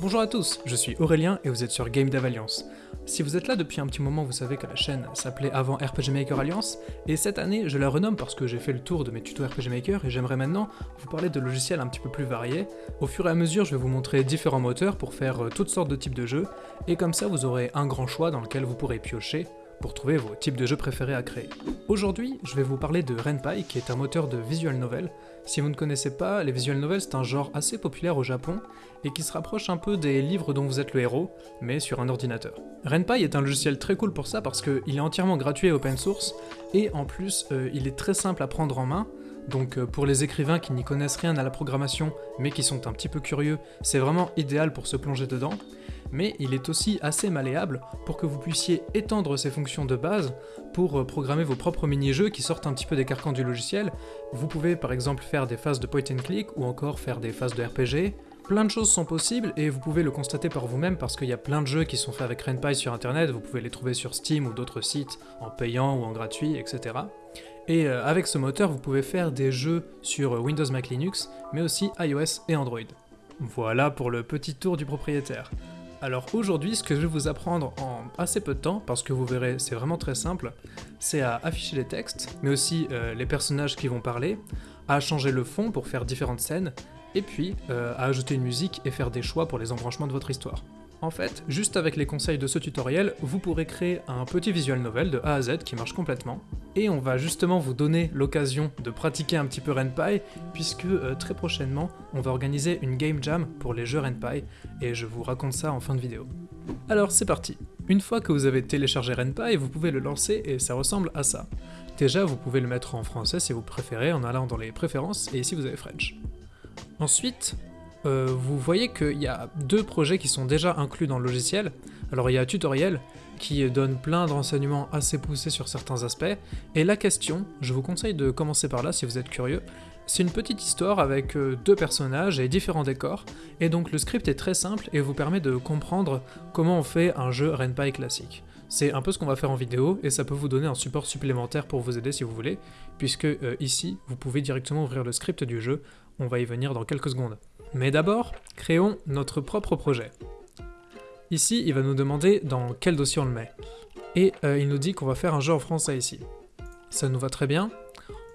Bonjour à tous, je suis Aurélien et vous êtes sur Game Dev Alliance. Si vous êtes là depuis un petit moment, vous savez que la chaîne s'appelait avant RPG Maker Alliance, et cette année je la renomme parce que j'ai fait le tour de mes tutos RPG Maker et j'aimerais maintenant vous parler de logiciels un petit peu plus variés. Au fur et à mesure, je vais vous montrer différents moteurs pour faire euh, toutes sortes de types de jeux, et comme ça vous aurez un grand choix dans lequel vous pourrez piocher pour trouver vos types de jeux préférés à créer. Aujourd'hui, je vais vous parler de Renpai, qui est un moteur de visual novel. Si vous ne connaissez pas, les visual novels c'est un genre assez populaire au Japon, et qui se rapproche un peu des livres dont vous êtes le héros, mais sur un ordinateur. Renpai est un logiciel très cool pour ça parce qu'il est entièrement gratuit et open source, et en plus, euh, il est très simple à prendre en main, donc euh, pour les écrivains qui n'y connaissent rien à la programmation, mais qui sont un petit peu curieux, c'est vraiment idéal pour se plonger dedans mais il est aussi assez malléable pour que vous puissiez étendre ses fonctions de base pour euh, programmer vos propres mini-jeux qui sortent un petit peu des carcans du logiciel. Vous pouvez par exemple faire des phases de point and click ou encore faire des phases de RPG. Plein de choses sont possibles et vous pouvez le constater par vous-même parce qu'il y a plein de jeux qui sont faits avec RenPy sur internet, vous pouvez les trouver sur Steam ou d'autres sites en payant ou en gratuit, etc. Et euh, avec ce moteur, vous pouvez faire des jeux sur Windows Mac Linux, mais aussi iOS et Android. Voilà pour le petit tour du propriétaire. Alors aujourd'hui, ce que je vais vous apprendre en assez peu de temps, parce que vous verrez, c'est vraiment très simple, c'est à afficher les textes, mais aussi euh, les personnages qui vont parler, à changer le fond pour faire différentes scènes, et puis euh, à ajouter une musique et faire des choix pour les embranchements de votre histoire. En fait, juste avec les conseils de ce tutoriel, vous pourrez créer un petit visual novel de A à Z qui marche complètement, et on va justement vous donner l'occasion de pratiquer un petit peu RenPy, puisque euh, très prochainement, on va organiser une game jam pour les jeux RenPy, et je vous raconte ça en fin de vidéo. Alors c'est parti Une fois que vous avez téléchargé RenPy, vous pouvez le lancer et ça ressemble à ça. Déjà, vous pouvez le mettre en français si vous préférez, en allant dans les préférences, et ici vous avez French. Ensuite, euh, vous voyez qu'il y a deux projets qui sont déjà inclus dans le logiciel. Alors il y a Tutoriel, qui donne plein de renseignements assez poussés sur certains aspects, et la question, je vous conseille de commencer par là si vous êtes curieux, c'est une petite histoire avec euh, deux personnages et différents décors, et donc le script est très simple et vous permet de comprendre comment on fait un jeu Renpai classique. C'est un peu ce qu'on va faire en vidéo, et ça peut vous donner un support supplémentaire pour vous aider si vous voulez, puisque euh, ici, vous pouvez directement ouvrir le script du jeu, on va y venir dans quelques secondes. Mais d'abord, créons notre propre projet. Ici, il va nous demander dans quel dossier on le met. Et euh, il nous dit qu'on va faire un jeu en français ici. Ça nous va très bien.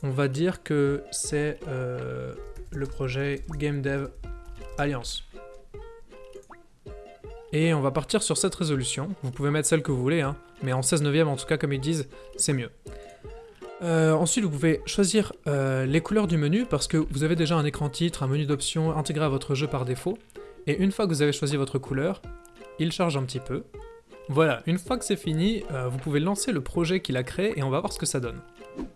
On va dire que c'est euh, le projet Game Dev Alliance. Et on va partir sur cette résolution. Vous pouvez mettre celle que vous voulez, hein, mais en 16 neuvième en tout cas, comme ils disent, c'est mieux. Euh, ensuite, vous pouvez choisir euh, les couleurs du menu parce que vous avez déjà un écran titre, un menu d'options intégré à votre jeu par défaut. Et une fois que vous avez choisi votre couleur, il charge un petit peu. Voilà, une fois que c'est fini, euh, vous pouvez lancer le projet qu'il a créé et on va voir ce que ça donne.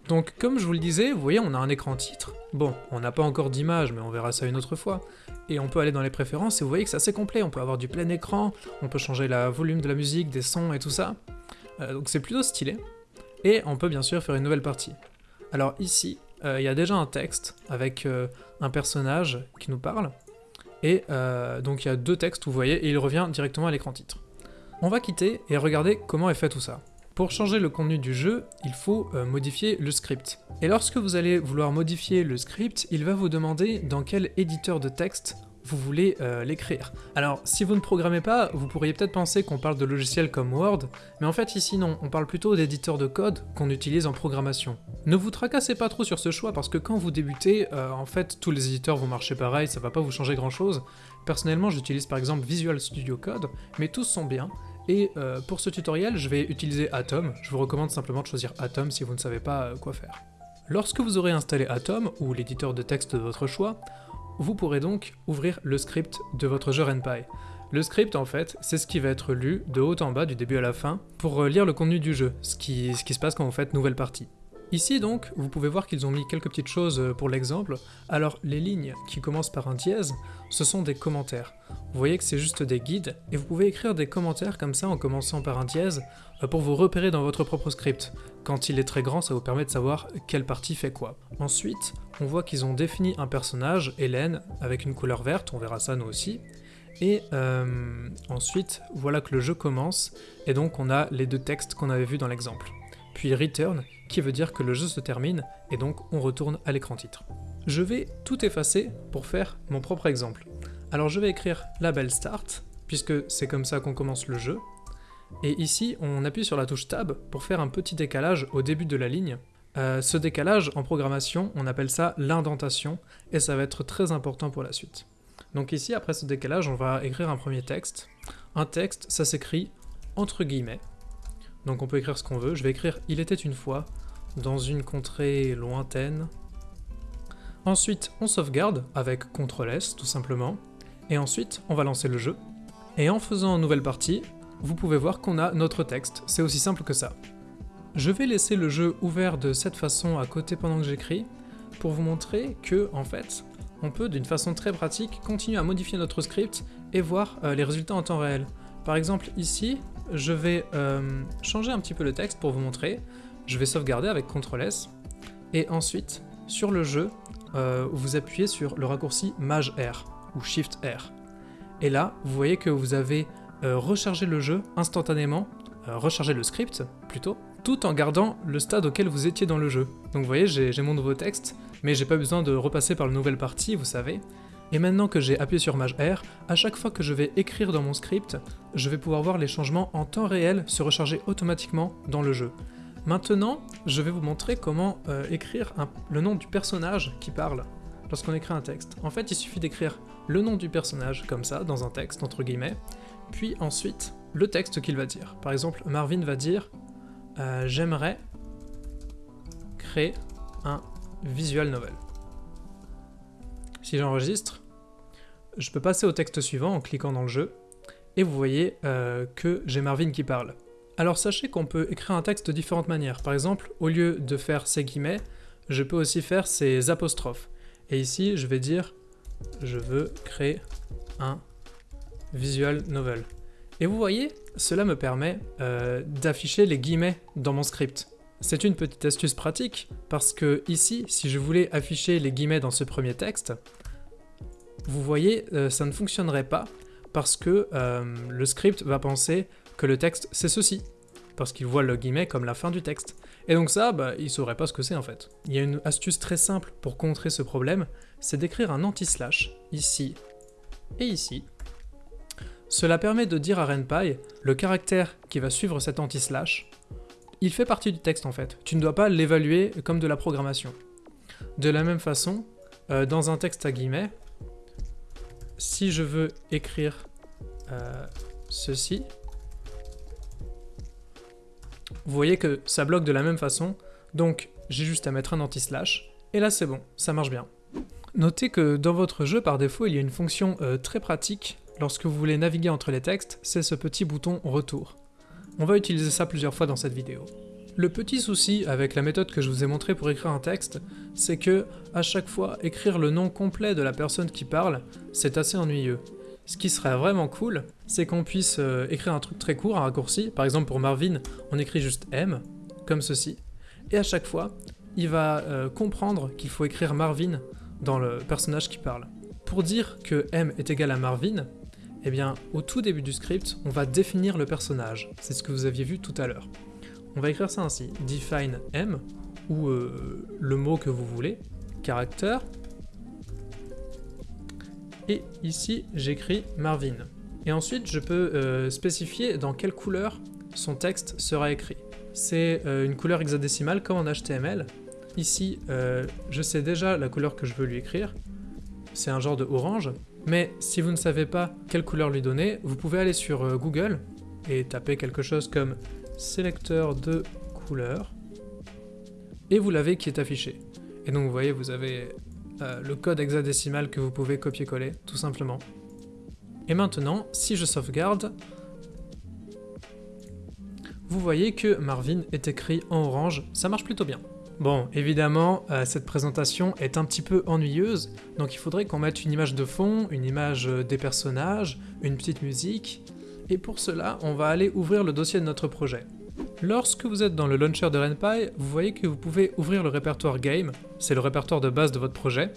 Donc comme je vous le disais, vous voyez on a un écran titre. Bon, on n'a pas encore d'image mais on verra ça une autre fois. Et on peut aller dans les préférences et vous voyez que c'est assez complet, on peut avoir du plein écran, on peut changer la volume de la musique, des sons et tout ça. donc c'est plutôt stylé et on peut bien sûr faire une nouvelle partie. Alors ici, euh, il y a déjà un texte avec euh, un personnage qui nous parle, et euh, donc il y a deux textes, vous voyez, et il revient directement à l'écran titre. On va quitter et regarder comment est fait tout ça. Pour changer le contenu du jeu, il faut modifier le script. Et lorsque vous allez vouloir modifier le script, il va vous demander dans quel éditeur de texte vous voulez euh, l'écrire. Alors, si vous ne programmez pas, vous pourriez peut-être penser qu'on parle de logiciels comme Word, mais en fait ici non, on parle plutôt d'éditeurs de code qu'on utilise en programmation. Ne vous tracassez pas trop sur ce choix parce que quand vous débutez, euh, en fait tous les éditeurs vont marcher pareil, ça va pas vous changer grand chose. Personnellement j'utilise par exemple Visual Studio Code, mais tous sont bien, et euh, pour ce tutoriel, je vais utiliser Atom. Je vous recommande simplement de choisir Atom si vous ne savez pas quoi faire. Lorsque vous aurez installé Atom, ou l'éditeur de texte de votre choix, vous pourrez donc ouvrir le script de votre jeu RenPy. Le script, en fait, c'est ce qui va être lu de haut en bas, du début à la fin, pour euh, lire le contenu du jeu, ce qui, ce qui se passe quand vous faites nouvelle partie. Ici donc, vous pouvez voir qu'ils ont mis quelques petites choses euh, pour l'exemple. Alors les lignes qui commencent par un dièse, ce sont des commentaires. Vous voyez que c'est juste des guides, et vous pouvez écrire des commentaires comme ça en commençant par un dièse euh, pour vous repérer dans votre propre script. Quand il est très grand, ça vous permet de savoir quelle partie fait quoi. Ensuite, on voit qu'ils ont défini un personnage, Hélène, avec une couleur verte, on verra ça nous aussi. Et euh, ensuite, voilà que le jeu commence, et donc on a les deux textes qu'on avait vus dans l'exemple puis return, qui veut dire que le jeu se termine, et donc on retourne à l'écran titre. Je vais tout effacer pour faire mon propre exemple. Alors je vais écrire label start, puisque c'est comme ça qu'on commence le jeu. Et ici, on appuie sur la touche Tab pour faire un petit décalage au début de la ligne. Euh, ce décalage, en programmation, on appelle ça l'indentation, et ça va être très important pour la suite. Donc ici, après ce décalage, on va écrire un premier texte. Un texte, ça s'écrit entre guillemets. Donc on peut écrire ce qu'on veut. Je vais écrire « Il était une fois » dans une contrée lointaine. Ensuite, on sauvegarde avec CTRL-S, tout simplement. Et ensuite, on va lancer le jeu. Et en faisant une nouvelle partie, vous pouvez voir qu'on a notre texte. C'est aussi simple que ça. Je vais laisser le jeu ouvert de cette façon à côté pendant que j'écris, pour vous montrer que, en fait, on peut, d'une façon très pratique, continuer à modifier notre script et voir euh, les résultats en temps réel. Par exemple, ici, je vais euh, changer un petit peu le texte pour vous montrer. Je vais sauvegarder avec CTRL-S, et ensuite, sur le jeu, euh, vous appuyez sur le raccourci Maj R, ou Shift R. Et là, vous voyez que vous avez rechargé le jeu instantanément, rechargé le script, plutôt, tout en gardant le stade auquel vous étiez dans le jeu. Donc vous voyez, j'ai mon nouveau texte, mais j'ai pas besoin de repasser par la nouvelle partie, vous savez. Et maintenant que j'ai appuyé sur Maj R, à chaque fois que je vais écrire dans mon script, je vais pouvoir voir les changements en temps réel se recharger automatiquement dans le jeu. Maintenant, je vais vous montrer comment euh, écrire le nom du personnage qui parle lorsqu'on écrit un texte. En fait, il suffit d'écrire le nom du personnage comme ça, dans un texte, entre guillemets, puis ensuite le texte qu'il va dire. Par exemple, Marvin va dire euh, J'aimerais créer un visual novel. Si j'enregistre, je peux passer au texte suivant en cliquant dans le jeu, et vous voyez euh, que j'ai Marvin qui parle. Alors sachez qu'on peut écrire un texte de différentes manières. Par exemple, au lieu de faire ces guillemets, je peux aussi faire ces apostrophes. Et ici, je vais dire « je veux créer un visual novel ». Et vous voyez, cela me permet euh, d'afficher les guillemets dans mon script. C'est une petite astuce pratique, parce que ici, si je voulais afficher les guillemets dans ce premier texte, vous voyez, euh, ça ne fonctionnerait pas, parce que euh, le script va penser que le texte c'est ceci, parce qu'il voit le guillemet comme la fin du texte. Et donc ça, bah, il saurait pas ce que c'est en fait. Il y a une astuce très simple pour contrer ce problème, c'est d'écrire un anti-slash, ici et ici. Cela permet de dire à RenPy le caractère qui va suivre cet anti-slash, il fait partie du texte en fait. Tu ne dois pas l'évaluer comme de la programmation. De la même façon, euh, dans un texte à guillemets, si je veux écrire euh, ceci, vous voyez que ça bloque de la même façon, donc j'ai juste à mettre un anti-slash, et là c'est bon, ça marche bien. Notez que dans votre jeu, par défaut, il y a une fonction euh, très pratique lorsque vous voulez naviguer entre les textes, c'est ce petit bouton retour. On va utiliser ça plusieurs fois dans cette vidéo. Le petit souci avec la méthode que je vous ai montrée pour écrire un texte, c'est que à chaque fois, écrire le nom complet de la personne qui parle, c'est assez ennuyeux. Ce qui serait vraiment cool, c'est qu'on puisse euh, écrire un truc très court, un raccourci. Par exemple pour Marvin, on écrit juste M, comme ceci. Et à chaque fois, il va euh, comprendre qu'il faut écrire Marvin dans le personnage qui parle. Pour dire que M est égal à Marvin, eh bien, au tout début du script, on va définir le personnage. C'est ce que vous aviez vu tout à l'heure. On va écrire ça ainsi. Define M, ou euh, le mot que vous voulez, caractère, et ici j'écris Marvin. Et ensuite je peux euh, spécifier dans quelle couleur son texte sera écrit. C'est euh, une couleur hexadécimale comme en HTML. Ici je sais déjà la couleur que je veux lui écrire, c'est un genre de orange, mais si vous ne savez pas quelle couleur lui donner, vous pouvez aller sur euh, Google et taper quelque chose comme sélecteur de couleurs, et vous l'avez qui est affiché. Et donc vous voyez, vous avez euh, le code hexadécimal que vous pouvez copier-coller, tout simplement. Et maintenant, si je sauvegarde, vous voyez que Marvin est écrit en orange, ça marche plutôt bien. Bon, évidemment, euh, cette présentation est un petit peu ennuyeuse, donc il faudrait qu'on mette une image de fond, une image euh, des personnages, une petite musique, et pour cela, on va aller ouvrir le dossier de notre projet. Lorsque vous êtes dans le launcher de RenPy, vous voyez que vous pouvez ouvrir le répertoire Game, c'est le répertoire de base de votre projet,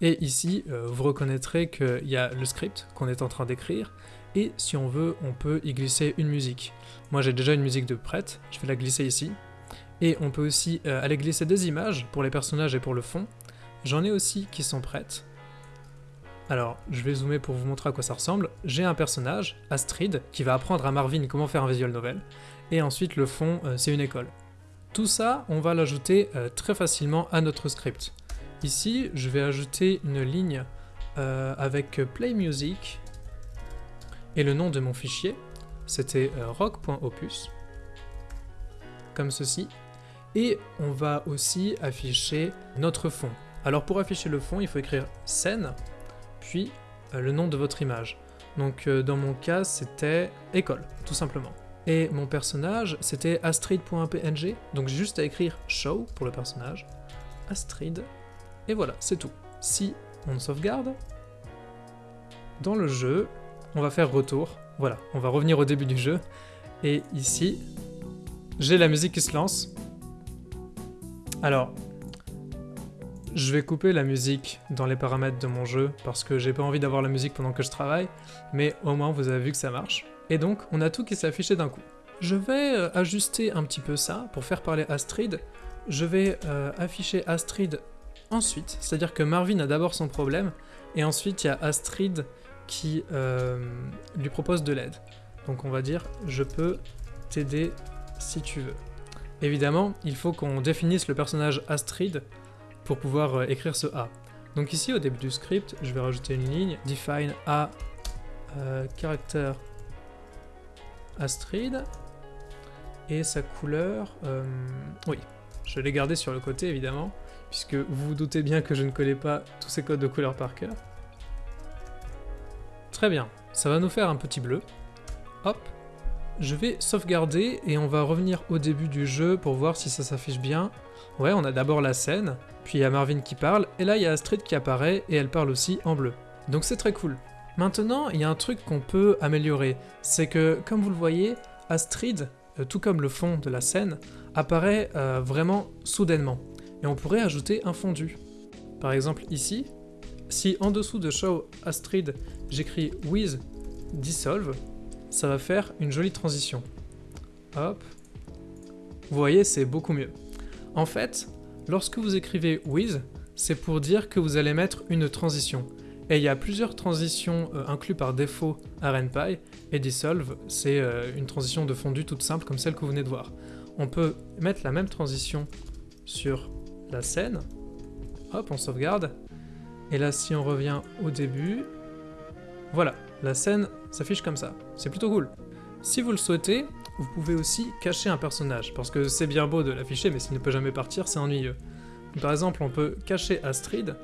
et ici, euh, vous reconnaîtrez qu'il y a le script qu'on est en train d'écrire, et si on veut, on peut y glisser une musique. Moi j'ai déjà une musique de prête, je vais la glisser ici, et on peut aussi euh, aller glisser des images pour les personnages et pour le fond. J'en ai aussi qui sont prêtes. Alors, je vais zoomer pour vous montrer à quoi ça ressemble. J'ai un personnage, Astrid, qui va apprendre à Marvin comment faire un visual novel, et ensuite le fond, euh, c'est une école. Tout ça, on va l'ajouter euh, très facilement à notre script. Ici, je vais ajouter une ligne avec Play Music et le nom de mon fichier, c'était rock.opus, comme ceci. Et on va aussi afficher notre fond. Alors pour afficher le fond, il faut écrire scène, puis le nom de votre image. Donc dans mon cas, c'était école, tout simplement. Et mon personnage, c'était astrid.png, donc j'ai juste à écrire show pour le personnage, Astrid, et voilà, c'est tout. Si on sauvegarde, dans le jeu, on va faire retour, voilà, on va revenir au début du jeu, et ici, j'ai la musique qui se lance. Alors, je vais couper la musique dans les paramètres de mon jeu, parce que j'ai pas envie d'avoir la musique pendant que je travaille, mais au moins vous avez vu que ça marche. Et donc, on a tout qui s'est affiché d'un coup. Je vais euh, ajuster un petit peu ça pour faire parler Astrid. Je vais euh, afficher Astrid ensuite, c'est-à-dire que Marvin a d'abord son problème, et ensuite il y a Astrid qui euh, lui propose de l'aide. Donc on va dire « je peux t'aider si tu veux ». Évidemment, il faut qu'on définisse le personnage Astrid pour pouvoir écrire ce A. Donc ici, au début du script, je vais rajouter une ligne « define A character Astrid. Et sa couleur... Euh, oui, je l'ai gardé sur le côté évidemment, puisque vous vous doutez bien que je ne connais pas tous ces codes de couleur par cœur. Très bien, ça va nous faire un petit bleu. Hop, je vais sauvegarder et on va revenir au début du jeu pour voir si ça s'affiche bien. Ouais, on a d'abord la scène, puis il y a Marvin qui parle, et là il y a Astrid qui apparaît et elle parle aussi en bleu. Donc c'est très cool. Maintenant, il y a un truc qu'on peut améliorer, c'est que, comme vous le voyez, Astrid, euh, tout comme le fond de la scène, apparaît euh, vraiment soudainement, et on pourrait ajouter un fondu. Par exemple ici, si en dessous de Show Astrid, j'écris With Dissolve, ça va faire une jolie transition. Hop. Vous voyez, c'est beaucoup mieux. En fait, lorsque vous écrivez With, c'est pour dire que vous allez mettre une transition. Et il y a plusieurs transitions euh, incluses par défaut à RenPy, et Dissolve, c'est euh, une transition de fondu toute simple comme celle que vous venez de voir. On peut mettre la même transition sur la scène, hop, on sauvegarde, et là si on revient au début, voilà, la scène s'affiche comme ça, c'est plutôt cool. Si vous le souhaitez, vous pouvez aussi cacher un personnage, parce que c'est bien beau de l'afficher, mais s'il ne peut jamais partir, c'est ennuyeux. Par exemple, on peut cacher Astrid,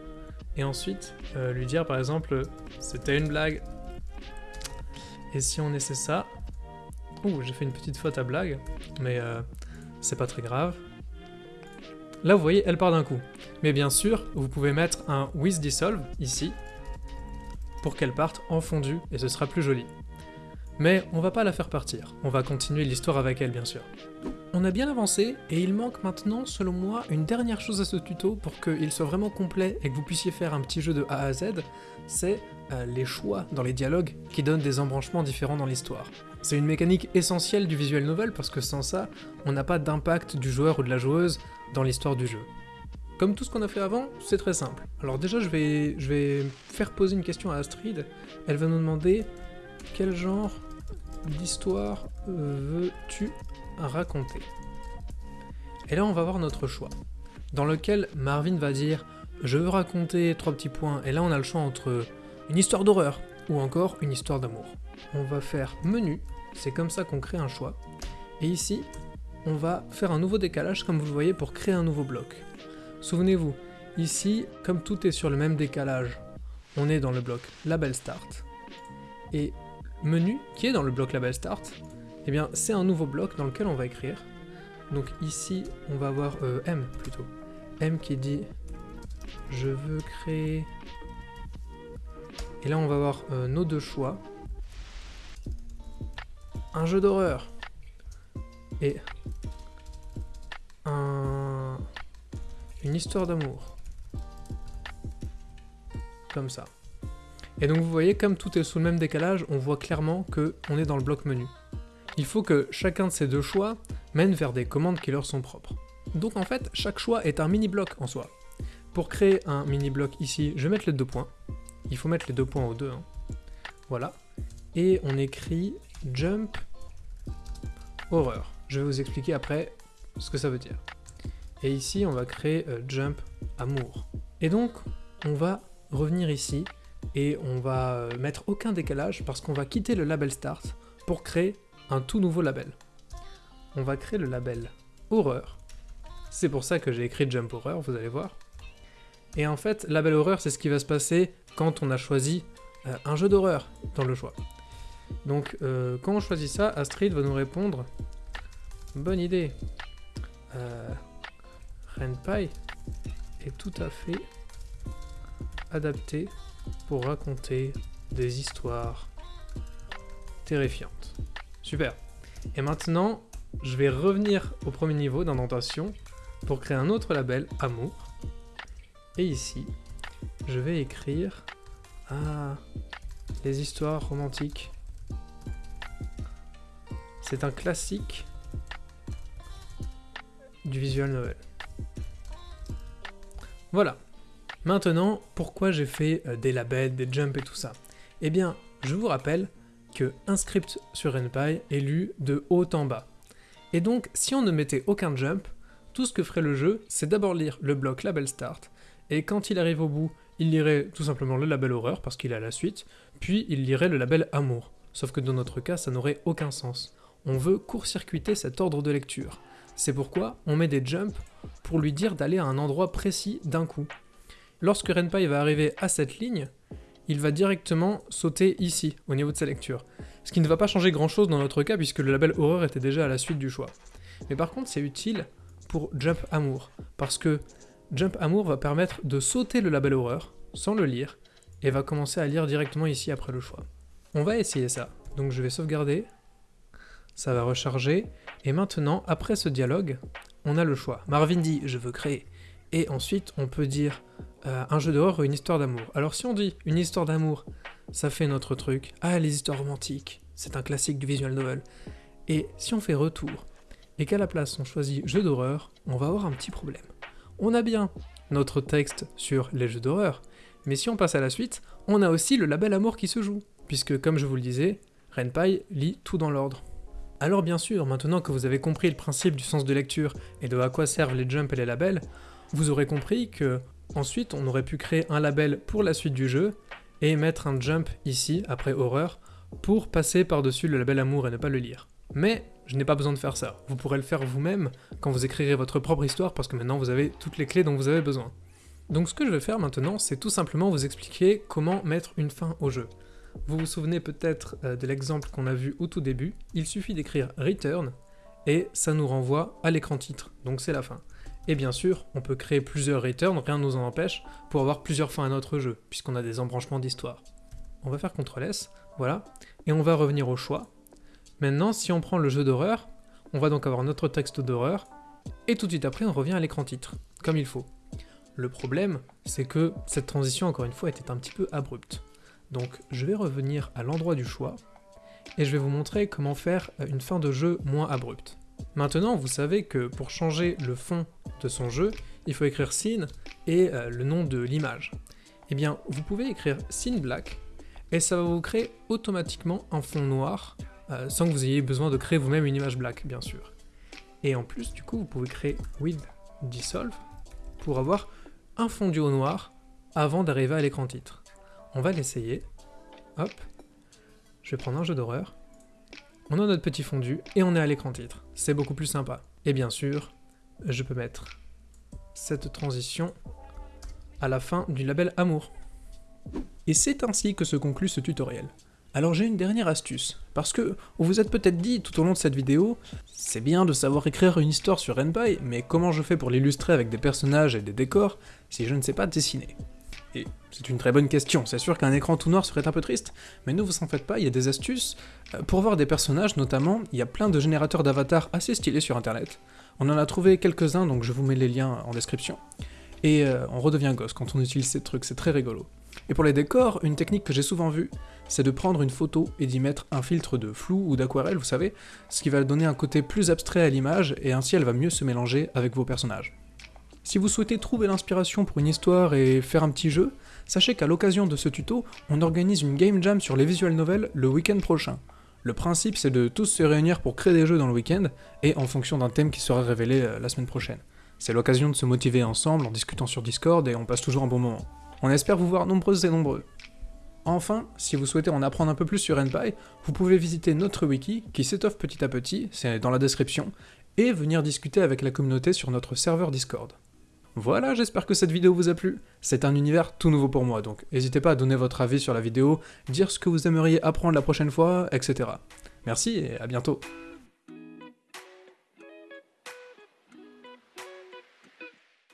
et ensuite euh, lui dire par exemple c'était une blague. Et si on essaie ça, ouh j'ai fait une petite faute à blague, mais euh, c'est pas très grave. Là vous voyez elle part d'un coup. Mais bien sûr vous pouvez mettre un with dissolve ici pour qu'elle parte en fondu et ce sera plus joli. Mais on va pas la faire partir, on va continuer l'histoire avec elle bien sûr. On a bien avancé, et il manque maintenant, selon moi, une dernière chose à ce tuto pour qu'il soit vraiment complet et que vous puissiez faire un petit jeu de A à Z, c'est euh, les choix dans les dialogues qui donnent des embranchements différents dans l'histoire. C'est une mécanique essentielle du visual novel parce que sans ça, on n'a pas d'impact du joueur ou de la joueuse dans l'histoire du jeu. Comme tout ce qu'on a fait avant, c'est très simple. Alors déjà, je vais, faire poser une question à Astrid. Elle va nous demander quel genre d'histoire veux-tu raconter? Et là, on va voir notre choix, dans lequel Marvin va dire « je veux raconter trois petits points », et là, on a le choix entre une histoire d'horreur ou encore une histoire d'amour. On va faire menu, c'est comme ça qu'on crée un choix, et ici, on va faire un nouveau décalage, comme vous le voyez, pour créer un nouveau bloc. Souvenez-vous, ici, comme tout est sur le même décalage, on est dans le bloc Label Start, et menu, qui est dans le bloc label start, eh bien c'est un nouveau bloc dans lequel on va écrire. Donc ici, on va avoir euh, M plutôt. M qui dit je veux créer... Et là, on va avoir euh, nos deux choix. Un jeu d'horreur. Et un... une histoire d'amour. Comme ça. Et donc vous voyez, comme tout est sous le même décalage, on voit clairement que on est dans le bloc menu. Il faut que chacun de ces deux choix mène vers des commandes qui leur sont propres. Donc en fait, chaque choix est un mini-bloc en soi. Pour créer un mini-bloc ici, je vais mettre les deux points. il faut mettre les deux points aux deux. hein. Voilà. Et on écrit jump horreur. Je vais vous expliquer après ce que ça veut dire. Et ici, on va créer euh, jump amour. Et donc, on va revenir ici et on va euh, mettre aucun décalage parce qu'on va quitter le label start pour créer un tout nouveau label. On va créer le label horreur. C'est pour ça que j'ai écrit jump horreur, vous allez voir. Et en fait, label horreur, c'est ce qui va se passer quand on a choisi euh, un jeu d'horreur dans le choix. Donc, quand on choisit ça, Astrid va nous répondre Bonne idée. Renpai est tout à fait adapté pour raconter des histoires terrifiantes. Super. Et maintenant, je vais revenir au premier niveau d'indentation pour créer un autre label, Amour. Et ici, je vais écrire Ah, les histoires romantiques. C'est un classique du visual novel. Voilà. Maintenant, pourquoi j'ai fait euh, des labels, des jumps et tout ça? Eh bien, je vous rappelle que un script sur Renpai est lu de haut en bas. Et donc, si on ne mettait aucun jump, tout ce que ferait le jeu, c'est d'abord lire le bloc label start, et quand il arrive au bout, il lirait tout simplement le label horreur parce qu'il à la suite, puis il lirait le label amour. Sauf que dans notre cas, ça n'aurait aucun sens. On veut court-circuiter cet ordre de lecture. C'est pourquoi on met des jumps pour lui dire d'aller à un endroit précis d'un coup. Lorsque Renpai va arriver à cette ligne, il va directement sauter ici, au niveau de sa lecture. Ce qui ne va pas changer grand chose dans notre cas puisque le label horreur était déjà à la suite du choix. Mais par contre, c'est utile pour Jump Amour, parce que Jump Amour va permettre de sauter le label horreur sans le lire et va commencer à lire directement ici après le choix. On va essayer ça. Donc je vais sauvegarder, ça va recharger, et maintenant, après ce dialogue, on a le choix. Marvin dit je veux créer, et ensuite on peut dire euh, un jeu d'horreur ou une histoire d'amour. Alors si on dit une histoire d'amour, ça fait notre truc. Ah, les histoires romantiques, c'est un classique du visual novel. Et si on fait retour, et qu'à la place on choisit jeu d'horreur, on va avoir un petit problème. On a bien notre texte sur les jeux d'horreur, mais si on passe à la suite, on a aussi le label amour qui se joue, puisque comme je vous le disais, Renpai lit tout dans l'ordre. Alors bien sûr, maintenant que vous avez compris le principe du sens de lecture et de à quoi servent les jumps et les labels, vous aurez compris que ensuite on aurait pu créer un label pour la suite du jeu et mettre un jump ici, après horreur, pour passer par-dessus le label amour et ne pas le lire. Mais je n'ai pas besoin de faire ça. Vous pourrez le faire vous-même quand vous écrirez votre propre histoire parce que maintenant vous avez toutes les clés dont vous avez besoin. Donc ce que je vais faire maintenant, c'est tout simplement vous expliquer comment mettre une fin au jeu. Vous vous souvenez peut-être euh, de l'exemple qu'on a vu au tout début, il suffit d'écrire return et ça nous renvoie à l'écran titre, donc c'est la fin. Et bien sûr, on peut créer plusieurs returns, rien ne nous en empêche, pour avoir plusieurs fins à notre jeu, puisqu'on a des embranchements d'histoire. On va faire CTRL S, voilà, et on va revenir au choix. Maintenant, si on prend le jeu d'horreur, on va donc avoir notre texte d'horreur, et tout de suite après, on revient à l'écran titre, comme il faut. Le problème, c'est que cette transition, encore une fois, était un petit peu abrupte. Donc je vais revenir à l'endroit du choix, et je vais vous montrer comment faire euh, une fin de jeu moins abrupte. Maintenant, vous savez que pour changer le fond de son jeu, il faut écrire scene et euh, le nom de l'image. Eh bien, vous pouvez écrire scene black, et ça va vous créer automatiquement un fond noir, euh, sans que vous ayez besoin de créer vous-même une image black, bien sûr. Et en plus, du coup, vous pouvez créer with dissolve pour avoir un fondu au noir avant d'arriver à l'écran titre. On va l'essayer. Hop. Je vais prendre un jeu d'horreur. On a notre petit fondu et on est à l'écran titre. C'est beaucoup plus sympa. Et bien sûr, je peux mettre cette transition à la fin du label Amour. Et c'est ainsi que se conclut ce tutoriel. Alors j'ai une dernière astuce, parce que vous vous êtes peut-être dit tout au long de cette vidéo, c'est bien de savoir écrire une histoire sur Renpai, mais comment je fais pour l'illustrer avec des personnages et des décors si je ne sais pas dessiner? Et c'est une très bonne question, c'est sûr qu'un écran tout noir serait un peu triste, mais ne vous en faites pas, il y a des astuces. Euh, Pour voir des personnages notamment, il y a plein de générateurs d'avatars assez stylés sur internet. On en a trouvé quelques-uns, donc je vous mets les liens en description. Et euh, on redevient gosse quand on utilise ces trucs, c'est très rigolo. Et pour les décors, une technique que j'ai souvent vue, c'est de prendre une photo et d'y mettre un filtre de flou ou d'aquarelle, vous savez, ce qui va donner un côté plus abstrait à l'image, et ainsi elle va mieux se mélanger avec vos personnages. Si vous souhaitez trouver l'inspiration pour une histoire et faire un petit jeu, sachez qu'à l'occasion de ce tuto, on organise une game jam sur les visual novels le week-end prochain. Le principe c'est de tous se réunir pour créer des jeux dans le week-end, et en fonction d'un thème qui sera révélé euh, la semaine prochaine. C'est l'occasion de se motiver ensemble en discutant sur Discord et on passe toujours un bon moment. On espère vous voir nombreuses et nombreux. Enfin, si vous souhaitez en apprendre un peu plus sur NPy, vous pouvez visiter notre wiki qui s'étoffe petit à petit, c'est dans la description, et venir discuter avec la communauté sur notre serveur Discord. Voilà, j'espère que cette vidéo vous a plu. C'est un univers tout nouveau pour moi, donc n'hésitez pas à donner votre avis sur la vidéo, dire ce que vous aimeriez apprendre la prochaine fois, etc. Merci et à bientôt